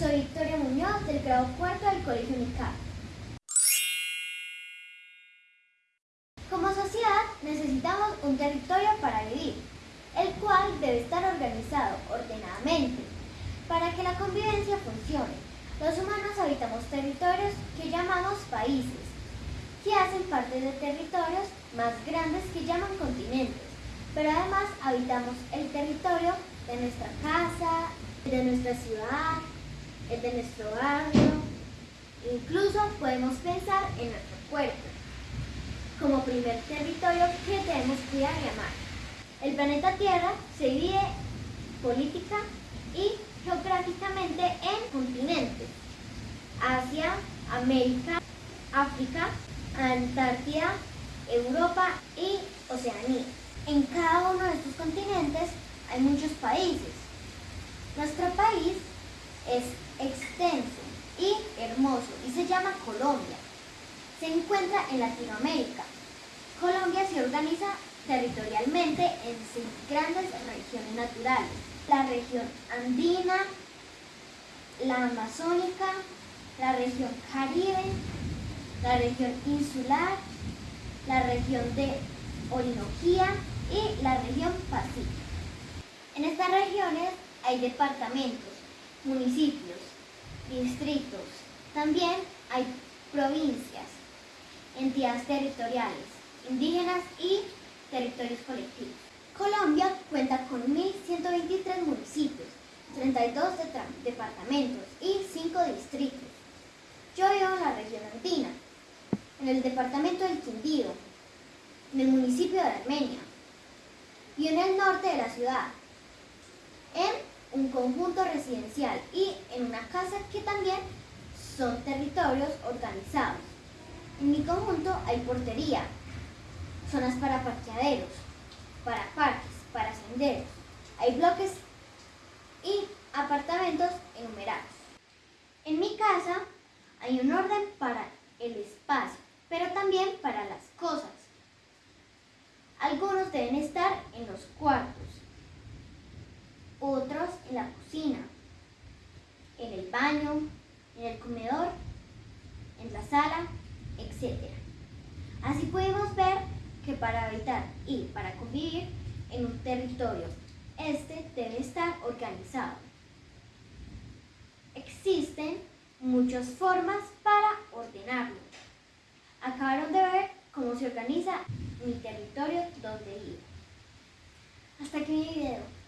Soy Victoria Muñoz del grado cuarto del Colegio UNICAP. Como sociedad necesitamos un territorio para vivir, el cual debe estar organizado ordenadamente para que la convivencia funcione. Los humanos habitamos territorios que llamamos países, que hacen parte de territorios más grandes que llaman continentes, pero además habitamos el territorio de nuestra casa, de nuestra ciudad, el de nuestro barrio, incluso podemos pensar en nuestro cuerpo como primer territorio que debemos cuidar y amar. El planeta Tierra se divide política y geográficamente en continentes. Asia, América, África, Antártida, Europa y Oceanía. En cada uno de estos continentes hay muchos países. Nuestro país es extenso y hermoso y se llama Colombia. Se encuentra en Latinoamérica. Colombia se organiza territorialmente en seis grandes regiones naturales. La región andina, la amazónica, la región caribe, la región insular, la región de Orinoquía y la región pacífica. En estas regiones hay departamentos, municipios, distritos, también hay provincias, entidades territoriales, indígenas y territorios colectivos. Colombia cuenta con 1.123 municipios, 32 departamentos y 5 distritos. Yo vivo en la región andina, en el departamento del Quindío, en el municipio de Armenia y en el norte de la ciudad, en conjunto residencial y en una casa que también son territorios organizados. En mi conjunto hay portería, zonas para parqueaderos, para parques, para senderos. Hay bloques y apartamentos enumerados. En mi casa hay un orden para el espacio, pero también para las cosas. Algunos deben estar en los cuartos, en la cocina, en el baño, en el comedor, en la sala, etc. Así podemos ver que para habitar y para convivir en un territorio, este debe estar organizado. Existen muchas formas para ordenarlo. Acabaron de ver cómo se organiza mi territorio donde vivo. Hasta aquí mi video.